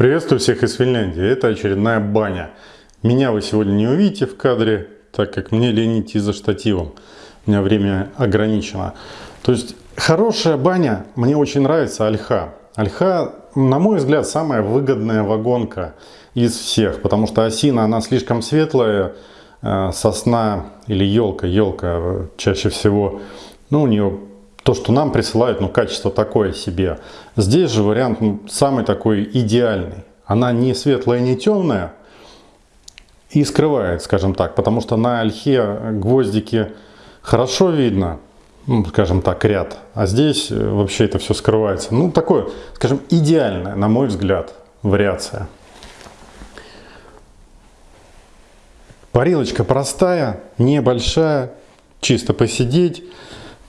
Приветствую всех из Финляндии. Это очередная баня. Меня вы сегодня не увидите в кадре, так как мне лень идти за штативом. У меня время ограничено. То есть хорошая баня, мне очень нравится ольха. Ольха, на мой взгляд, самая выгодная вагонка из всех, потому что осина, она слишком светлая, э, сосна или елка, елка чаще всего, ну, у нее то, что нам присылают, ну, качество такое себе. Здесь же вариант ну, самый такой идеальный. Она не светлая, не темная и скрывает, скажем так, потому что на ольхе гвоздики хорошо видно, ну, скажем так, ряд, а здесь э, вообще это все скрывается. Ну, такое, скажем, идеальная, на мой взгляд, вариация. Парилочка простая, небольшая, чисто посидеть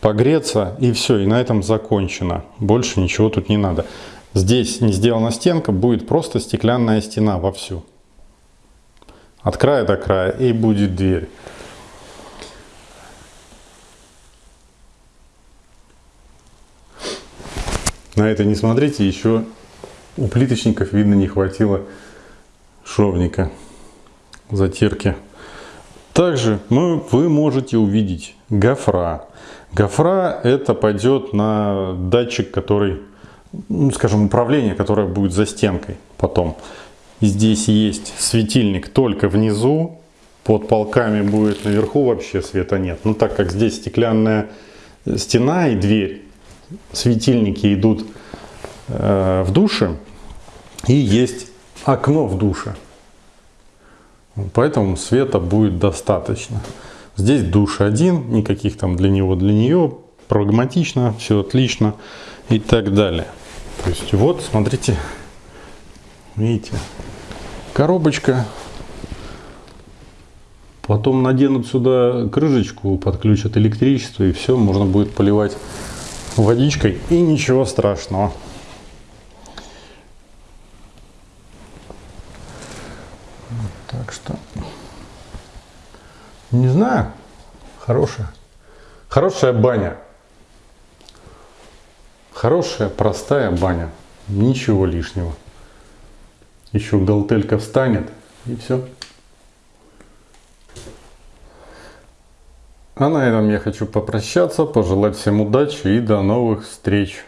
погреться и все, и на этом закончено. Больше ничего тут не надо. Здесь не сделана стенка, будет просто стеклянная стена вовсю. От края до края и будет дверь. На это не смотрите, еще у плиточников, видно, не хватило шовника, затирки. Также мы, вы можете увидеть гофра. Гофра это пойдет на датчик, который, ну, скажем, управление, которое будет за стенкой потом. здесь есть светильник только внизу, под полками будет наверху вообще света нет. Но так как здесь стеклянная стена и дверь, светильники идут э, в душе и есть окно в душе. Поэтому света будет достаточно. Здесь душ один, никаких там для него, для нее, прагматично, все отлично и так далее. То есть вот, смотрите, видите, коробочка. Потом наденут сюда крышечку, подключат электричество и все, можно будет поливать водичкой и ничего страшного. Так что не знаю. Хорошая. Хорошая баня. Хорошая, простая баня. Ничего лишнего. Еще галтелька встанет и все. А на этом я хочу попрощаться, пожелать всем удачи и до новых встреч.